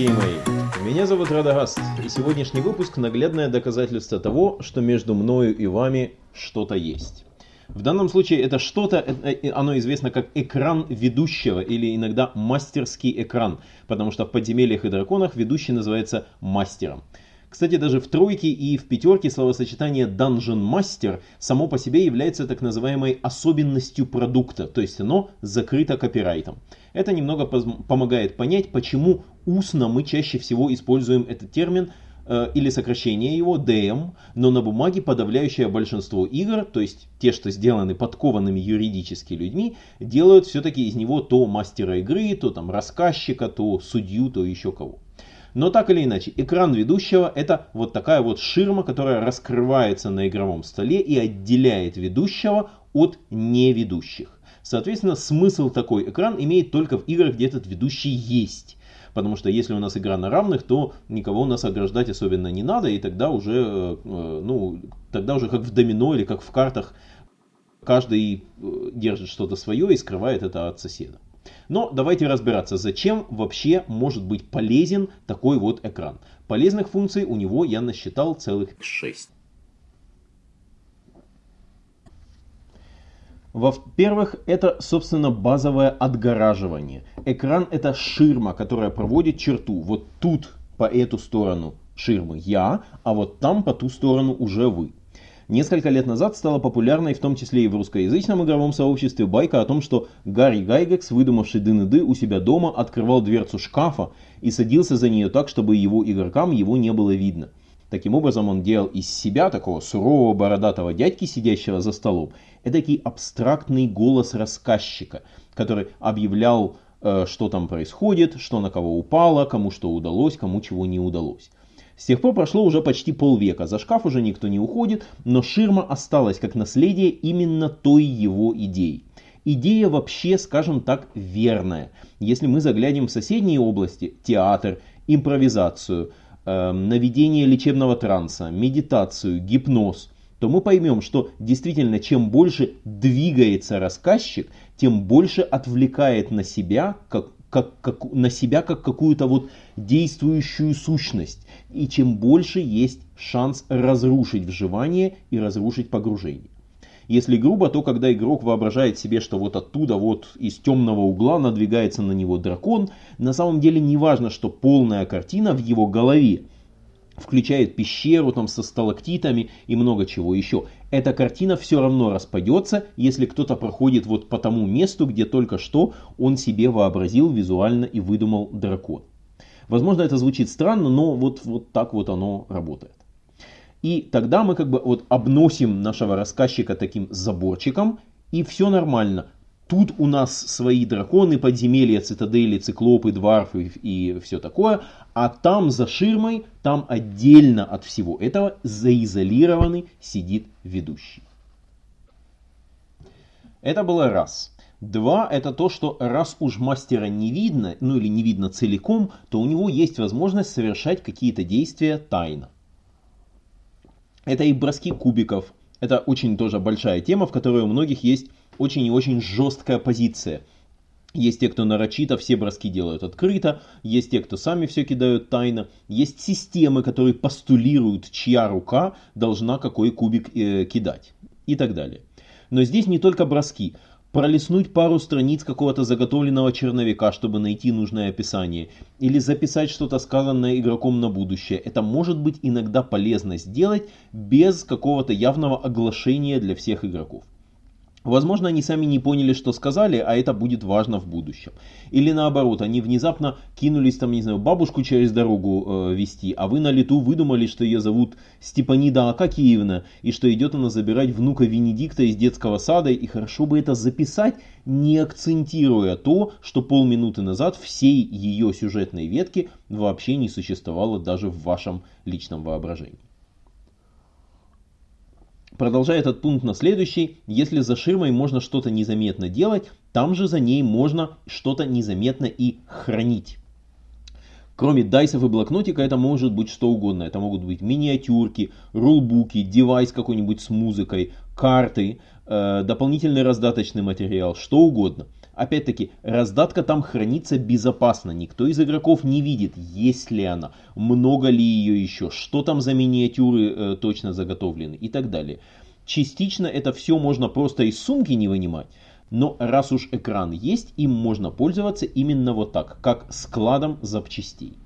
Дорогие мои! Меня зовут Радагаст, и сегодняшний выпуск – наглядное доказательство того, что между мною и вами что-то есть. В данном случае это что-то, э, э, оно известно как экран ведущего или иногда мастерский экран, потому что в подземельях и драконах ведущий называется мастером. Кстати, даже в тройке и в пятерке словосочетание Dungeon Master само по себе является так называемой особенностью продукта, то есть оно закрыто копирайтом. Это немного помогает понять, почему устно мы чаще всего используем этот термин э, или сокращение его DM, но на бумаге подавляющее большинство игр, то есть те, что сделаны подкованными юридически людьми, делают все-таки из него то мастера игры, то там рассказчика, то судью, то еще кого. Но так или иначе, экран ведущего это вот такая вот ширма, которая раскрывается на игровом столе и отделяет ведущего от неведущих. Соответственно, смысл такой экран имеет только в играх, где этот ведущий есть. Потому что если у нас игра на равных, то никого у нас ограждать особенно не надо, и тогда уже, э, ну, тогда уже как в домино или как в картах, каждый э, держит что-то свое и скрывает это от соседа. Но давайте разбираться, зачем вообще может быть полезен такой вот экран. Полезных функций у него я насчитал целых 6. Во-первых, это, собственно, базовое отгораживание. Экран это ширма, которая проводит черту. Вот тут по эту сторону ширмы я, а вот там по ту сторону уже вы. Несколько лет назад стала популярной, в том числе и в русскоязычном игровом сообществе, байка о том, что Гарри Гайгекс, выдумавший ДНД у себя дома, открывал дверцу шкафа и садился за нее так, чтобы его игрокам его не было видно. Таким образом, он делал из себя такого сурового бородатого дядьки, сидящего за столом, эдакий абстрактный голос рассказчика, который объявлял, э, что там происходит, что на кого упало, кому что удалось, кому чего не удалось. С тех пор прошло уже почти полвека, за шкаф уже никто не уходит, но ширма осталась как наследие именно той его идеи. Идея вообще, скажем так, верная. Если мы заглянем в соседние области, театр, импровизацию, э, наведение лечебного транса, медитацию, гипноз, то мы поймем, что действительно чем больше двигается рассказчик, тем больше отвлекает на себя, как, как, как, на себя как какую-то вот действующую сущность и чем больше есть шанс разрушить вживание и разрушить погружение. Если грубо, то когда игрок воображает себе, что вот оттуда, вот из темного угла надвигается на него дракон, на самом деле не важно, что полная картина в его голове включает пещеру там со сталактитами и много чего еще. Эта картина все равно распадется, если кто-то проходит вот по тому месту, где только что он себе вообразил визуально и выдумал дракон. Возможно, это звучит странно, но вот, вот так вот оно работает. И тогда мы как бы вот обносим нашего рассказчика таким заборчиком, и все нормально. Тут у нас свои драконы, подземелья, цитадели, циклопы, дварфы и все такое. А там за ширмой, там отдельно от всего этого заизолированный сидит ведущий. Это было раз. Два – это то, что раз уж мастера не видно, ну или не видно целиком, то у него есть возможность совершать какие-то действия тайно. Это и броски кубиков. Это очень тоже большая тема, в которой у многих есть очень и очень жесткая позиция. Есть те, кто нарочито все броски делают открыто, есть те, кто сами все кидают тайно, есть системы, которые постулируют, чья рука должна какой кубик э, кидать и так далее. Но здесь не только броски пролистнуть пару страниц какого-то заготовленного черновика, чтобы найти нужное описание, или записать что-то сказанное игроком на будущее. Это может быть иногда полезно сделать без какого-то явного оглашения для всех игроков. Возможно, они сами не поняли, что сказали, а это будет важно в будущем. Или наоборот, они внезапно кинулись там, не знаю, бабушку через дорогу э, вести, а вы на лету выдумали, что ее зовут Степанида Акакиевна, и что идет она забирать внука Венедикта из детского сада, и хорошо бы это записать, не акцентируя то, что полминуты назад всей ее сюжетной ветки вообще не существовало даже в вашем личном воображении. Продолжая этот пункт на следующий, если за ширмой можно что-то незаметно делать, там же за ней можно что-то незаметно и хранить. Кроме дайсов и блокнотика, это может быть что угодно. Это могут быть миниатюрки, рулбуки, девайс какой-нибудь с музыкой, карты, дополнительный раздаточный материал, что угодно. Опять-таки, раздатка там хранится безопасно, никто из игроков не видит, есть ли она, много ли ее еще, что там за миниатюры э, точно заготовлены и так далее. Частично это все можно просто из сумки не вынимать, но раз уж экран есть, им можно пользоваться именно вот так, как складом запчастей.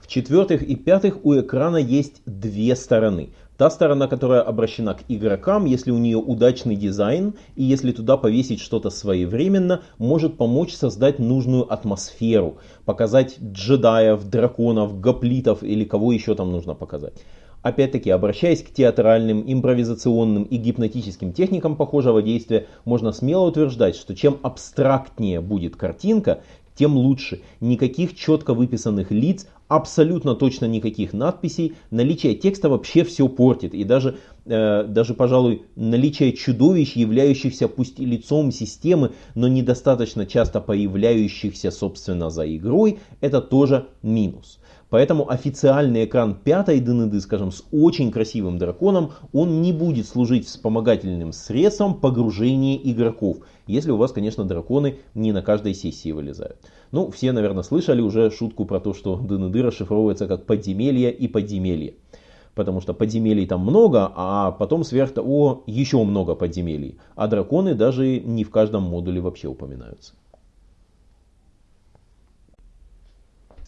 В-четвертых и пятых у экрана есть две стороны. Та сторона, которая обращена к игрокам, если у нее удачный дизайн и если туда повесить что-то своевременно, может помочь создать нужную атмосферу, показать джедаев, драконов, гоплитов или кого еще там нужно показать. Опять-таки, обращаясь к театральным, импровизационным и гипнотическим техникам похожего действия, можно смело утверждать, что чем абстрактнее будет картинка, тем лучше. Никаких четко выписанных лиц, абсолютно точно никаких надписей. Наличие текста вообще все портит. И даже, э, даже, пожалуй, наличие чудовищ, являющихся пусть и лицом системы, но недостаточно часто появляющихся, собственно, за игрой, это тоже минус. Поэтому официальный экран пятой ДНД, скажем, с очень красивым драконом, он не будет служить вспомогательным средством погружения игроков. Если у вас, конечно, драконы не на каждой сессии вылезают. Ну, все, наверное, слышали уже шутку про то, что ДНД расшифровывается как подземелье и подземелье. Потому что подземелий там много, а потом сверх того еще много подземелий. А драконы даже не в каждом модуле вообще упоминаются.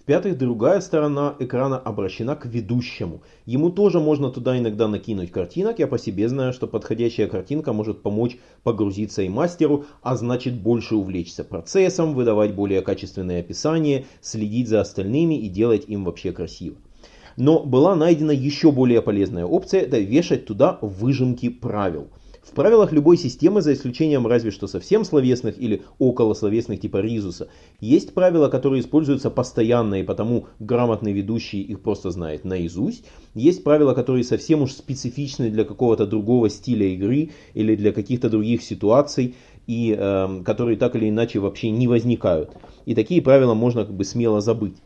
В-пятых, другая сторона экрана обращена к ведущему. Ему тоже можно туда иногда накинуть картинок. Я по себе знаю, что подходящая картинка может помочь погрузиться и мастеру, а значит больше увлечься процессом, выдавать более качественные описания, следить за остальными и делать им вообще красиво. Но была найдена еще более полезная опция, это вешать туда выжимки правил. В правилах любой системы, за исключением разве что совсем словесных или околословесных типа Ризуса, есть правила, которые используются постоянно и потому грамотный ведущий их просто знает наизусть. Есть правила, которые совсем уж специфичны для какого-то другого стиля игры или для каких-то других ситуаций и э, которые так или иначе вообще не возникают. И такие правила можно как бы смело забыть.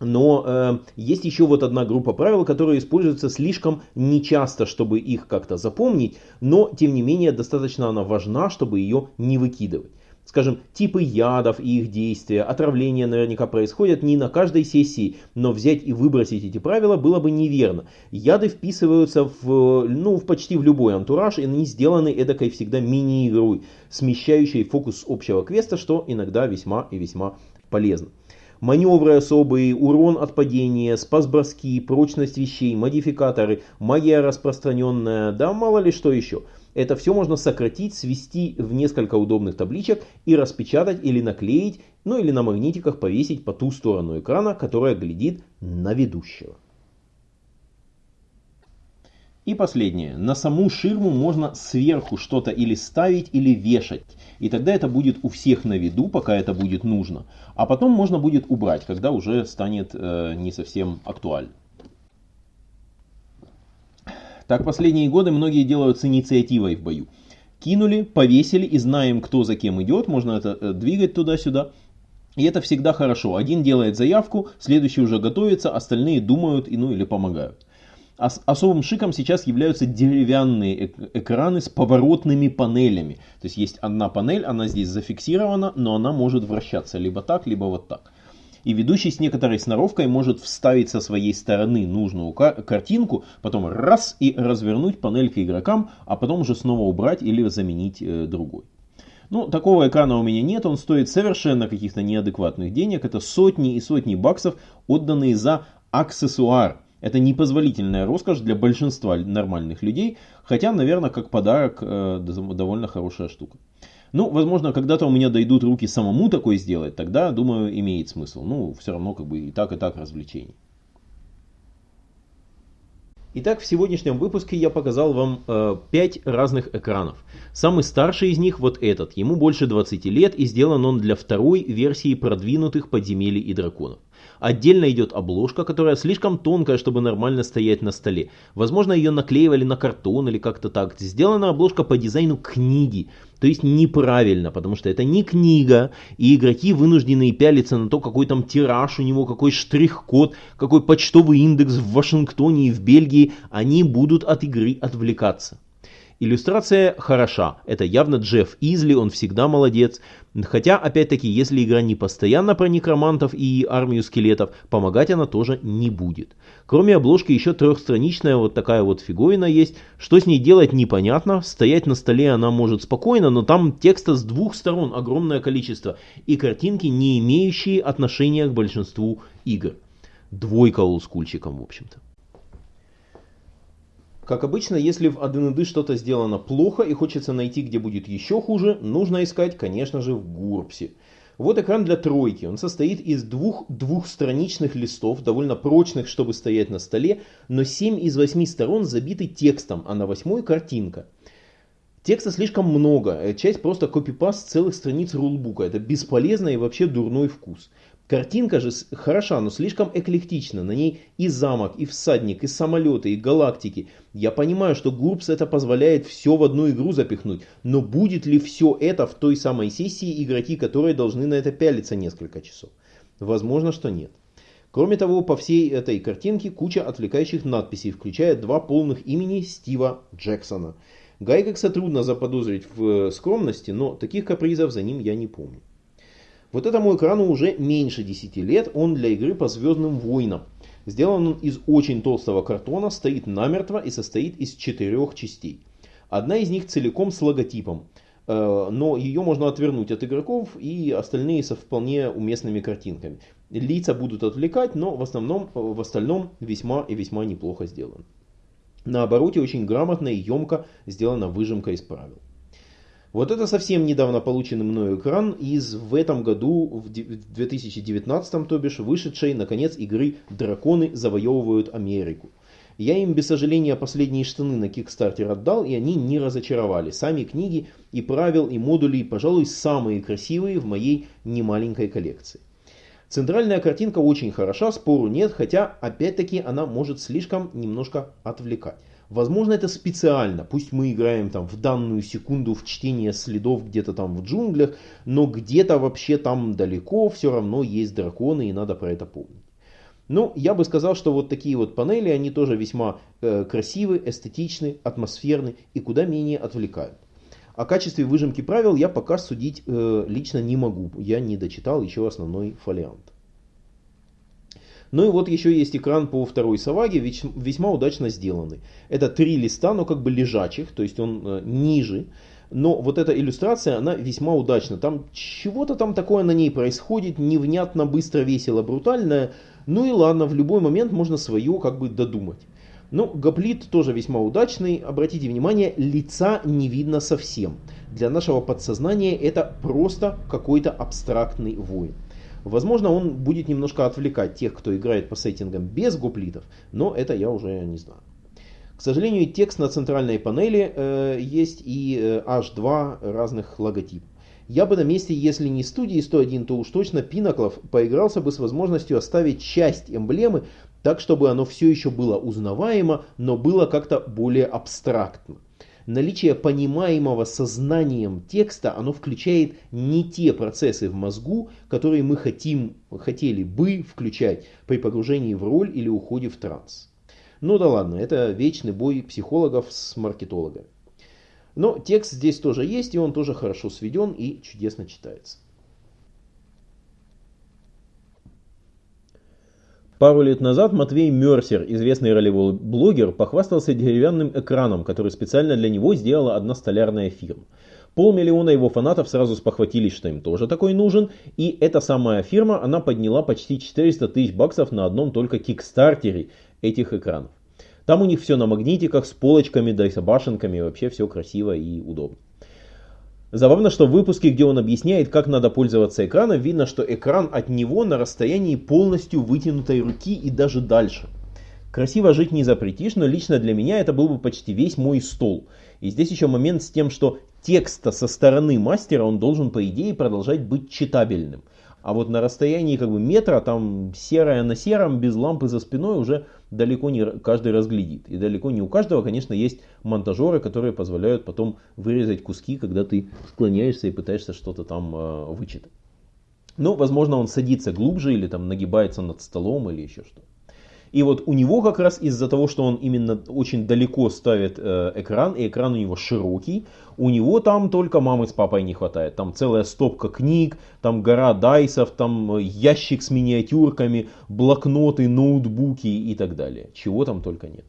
Но э, есть еще вот одна группа правил, которые используются слишком нечасто, чтобы их как-то запомнить, но тем не менее достаточно она важна, чтобы ее не выкидывать. Скажем, типы ядов и их действия, отравления наверняка происходят не на каждой сессии, но взять и выбросить эти правила было бы неверно. Яды вписываются в, ну, в почти в любой антураж, и они сделаны эдакой всегда мини-игрой, смещающей фокус общего квеста, что иногда весьма и весьма полезно маневры особые, урон от падения, спас-броски, прочность вещей, модификаторы, магия распространенная, да мало ли что еще. Это все можно сократить, свести в несколько удобных табличек и распечатать или наклеить, ну или на магнитиках повесить по ту сторону экрана, которая глядит на ведущего. И последнее. На саму ширму можно сверху что-то или ставить, или вешать. И тогда это будет у всех на виду, пока это будет нужно. А потом можно будет убрать, когда уже станет э, не совсем актуально. Так последние годы многие делают с инициативой в бою. Кинули, повесили и знаем, кто за кем идет. Можно это э, двигать туда-сюда. И это всегда хорошо. Один делает заявку, следующий уже готовится, остальные думают и, ну, или помогают. Особым шиком сейчас являются деревянные экраны с поворотными панелями. То есть есть одна панель, она здесь зафиксирована, но она может вращаться либо так, либо вот так. И ведущий с некоторой сноровкой может вставить со своей стороны нужную картинку, потом раз и развернуть панель к игрокам, а потом уже снова убрать или заменить э, другой. Ну, такого экрана у меня нет, он стоит совершенно каких-то неадекватных денег. Это сотни и сотни баксов, отданные за аксессуар. Это непозволительная роскошь для большинства нормальных людей, хотя, наверное, как подарок э, довольно хорошая штука. Ну, возможно, когда-то у меня дойдут руки самому такое сделать, тогда, думаю, имеет смысл. Ну, все равно как бы и так, и так развлечений. Итак, в сегодняшнем выпуске я показал вам э, 5 разных экранов. Самый старший из них вот этот, ему больше 20 лет и сделан он для второй версии продвинутых подземелий и драконов. Отдельно идет обложка, которая слишком тонкая, чтобы нормально стоять на столе. Возможно, ее наклеивали на картон или как-то так. Сделана обложка по дизайну книги. То есть неправильно, потому что это не книга, и игроки вынуждены пялиться на то, какой там тираж у него, какой штрих-код, какой почтовый индекс в Вашингтоне и в Бельгии. Они будут от игры отвлекаться. Иллюстрация хороша. Это явно Джефф Изли, он всегда молодец. Хотя, опять-таки, если игра не постоянно про некромантов и армию скелетов, помогать она тоже не будет. Кроме обложки еще трехстраничная вот такая вот фиговина есть. Что с ней делать непонятно. Стоять на столе она может спокойно, но там текста с двух сторон огромное количество. И картинки, не имеющие отношения к большинству игр. Двойка олдскульчиком, в общем-то. Как обычно, если в 1 что-то сделано плохо и хочется найти, где будет еще хуже, нужно искать, конечно же, в Гурпсе. Вот экран для тройки. Он состоит из двух двухстраничных листов, довольно прочных, чтобы стоять на столе, но 7 из 8 сторон забиты текстом, а на восьмой картинка. Текста слишком много, часть просто копипаст целых страниц рулбука. Это бесполезно и вообще дурной вкус. Картинка же хороша, но слишком эклектична. На ней и замок, и всадник, и самолеты, и галактики. Я понимаю, что Гурпс это позволяет все в одну игру запихнуть. Но будет ли все это в той самой сессии игроки, которые должны на это пялиться несколько часов? Возможно, что нет. Кроме того, по всей этой картинке куча отвлекающих надписей, включая два полных имени Стива Джексона. Гайгекса трудно заподозрить в скромности, но таких капризов за ним я не помню. Вот этому экрану уже меньше 10 лет, он для игры по Звездным войнам. Сделан он из очень толстого картона, стоит намертво и состоит из четырех частей. Одна из них целиком с логотипом, э, но ее можно отвернуть от игроков и остальные со вполне уместными картинками. Лица будут отвлекать, но в, основном, в остальном весьма и весьма неплохо сделан. На обороте очень грамотно и емко сделана выжимка из правил. Вот это совсем недавно полученный мною экран из в этом году, в 2019, то бишь, вышедшей, наконец, игры «Драконы завоевывают Америку». Я им без сожаления последние штаны на Kickstarter отдал, и они не разочаровали. Сами книги и правил, и модули, пожалуй, самые красивые в моей немаленькой коллекции. Центральная картинка очень хороша, спору нет, хотя, опять-таки, она может слишком немножко отвлекать. Возможно, это специально. Пусть мы играем там в данную секунду в чтение следов где-то там в джунглях, но где-то вообще там далеко все равно есть драконы и надо про это помнить. Ну, я бы сказал, что вот такие вот панели, они тоже весьма э, красивы, эстетичны, атмосферны и куда менее отвлекают. О качестве выжимки правил я пока судить э, лично не могу. Я не дочитал еще основной фолиант. Ну и вот еще есть экран по второй Саваге, весьма удачно сделанный. Это три листа, но как бы лежачих, то есть он э, ниже. Но вот эта иллюстрация, она весьма удачна. Там чего-то там такое на ней происходит, невнятно, быстро, весело, брутальное. Ну и ладно, в любой момент можно свое как бы додумать. Ну, гоплит тоже весьма удачный. Обратите внимание, лица не видно совсем. Для нашего подсознания это просто какой-то абстрактный воин. Возможно, он будет немножко отвлекать тех, кто играет по сеттингам без гуплитов, но это я уже не знаю. К сожалению, текст на центральной панели э, есть и э, H2 разных логотипов. Я бы на месте, если не студии 101, то уж точно Пинаклов поигрался бы с возможностью оставить часть эмблемы так, чтобы оно все еще было узнаваемо, но было как-то более абстрактно наличие понимаемого сознанием текста, оно включает не те процессы в мозгу, которые мы хотим, хотели бы включать при погружении в роль или уходе в транс. Ну да ладно, это вечный бой психологов с маркетологами. Но текст здесь тоже есть, и он тоже хорошо сведен и чудесно читается. Пару лет назад Матвей Мерсер, известный ролевой блогер, похвастался деревянным экраном, который специально для него сделала одна столярная фирма. Полмиллиона его фанатов сразу спохватились, что им тоже такой нужен, и эта самая фирма, она подняла почти 400 тысяч баксов на одном только кикстартере этих экранов. Там у них все на магнитиках, с полочками, да и с башенками, вообще все красиво и удобно. Забавно, что в выпуске, где он объясняет, как надо пользоваться экраном, видно, что экран от него на расстоянии полностью вытянутой руки и даже дальше. Красиво жить не запретишь, но лично для меня это был бы почти весь мой стол. И здесь еще момент с тем, что текста со стороны мастера он должен по идее продолжать быть читабельным. А вот на расстоянии как бы метра, там серое на сером, без лампы за спиной уже далеко не каждый разглядит. И далеко не у каждого, конечно, есть монтажеры, которые позволяют потом вырезать куски, когда ты склоняешься и пытаешься что-то там э, вычитать. Ну, возможно, он садится глубже или там нагибается над столом или еще что. И вот у него как раз из-за того, что он именно очень далеко ставит э, экран, и экран у него широкий, у него там только мамы с папой не хватает. Там целая стопка книг, там гора дайсов, там э, ящик с миниатюрками, блокноты, ноутбуки и так далее. Чего там только нет.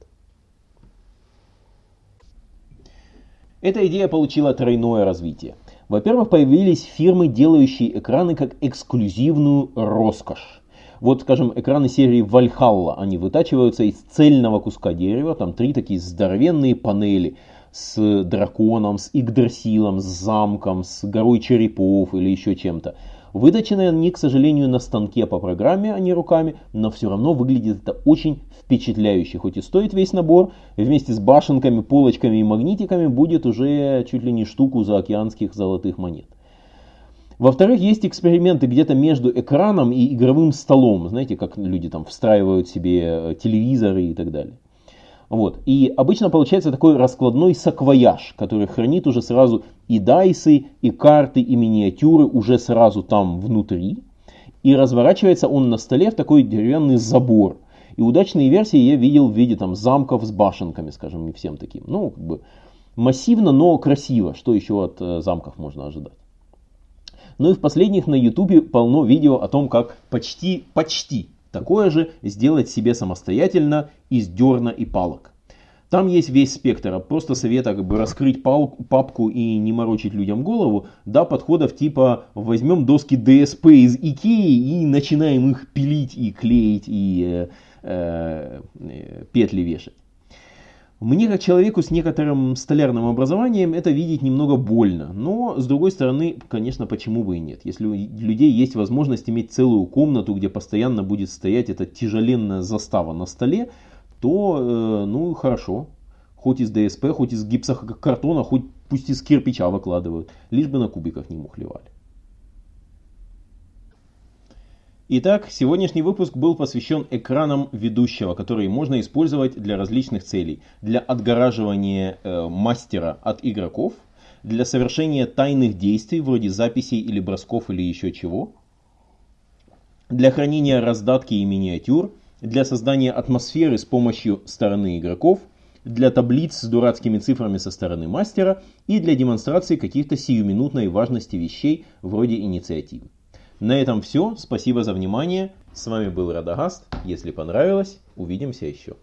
Эта идея получила тройное развитие. Во-первых, появились фирмы, делающие экраны как эксклюзивную роскошь. Вот, скажем, экраны серии Valhalla, они вытачиваются из цельного куска дерева, там три такие здоровенные панели с драконом, с Игдрасилом, с замком, с горой черепов или еще чем-то. Выточены они, к сожалению, на станке по программе, а не руками, но все равно выглядит это очень впечатляюще. Хоть и стоит весь набор, вместе с башенками, полочками и магнитиками будет уже чуть ли не штуку за океанских золотых монет. Во-вторых, есть эксперименты где-то между экраном и игровым столом. Знаете, как люди там встраивают себе э, телевизоры и так далее. Вот. И обычно получается такой раскладной саквояж, который хранит уже сразу и дайсы, и карты, и миниатюры уже сразу там внутри. И разворачивается он на столе в такой деревянный забор. И удачные версии я видел в виде там замков с башенками, скажем, не всем таким. Ну, как бы массивно, но красиво. Что еще от э, замков можно ожидать? Ну и в последних на ютубе полно видео о том, как почти, почти Такое же сделать себе самостоятельно из дерна и палок. Там есть весь спектр, просто совета как бы раскрыть палку, папку и не морочить людям голову, до подходов типа возьмем доски DSP из Икеи и начинаем их пилить и клеить и э, э, петли вешать. Мне, как человеку с некоторым столярным образованием, это видеть немного больно. Но, с другой стороны, конечно, почему бы и нет. Если у людей есть возможность иметь целую комнату, где постоянно будет стоять эта тяжеленная застава на столе, то, э, ну, хорошо. Хоть из ДСП, хоть из гипсокартона, хоть пусть из кирпича выкладывают. Лишь бы на кубиках не мухлевали. Итак, сегодняшний выпуск был посвящен экранам ведущего, которые можно использовать для различных целей. Для отгораживания э, мастера от игроков, для совершения тайных действий, вроде записей или бросков или еще чего, для хранения раздатки и миниатюр, для создания атмосферы с помощью стороны игроков, для таблиц с дурацкими цифрами со стороны мастера и для демонстрации каких-то сиюминутной важности вещей вроде инициативы. На этом все. Спасибо за внимание. С вами был Радагаст. Если понравилось, увидимся еще.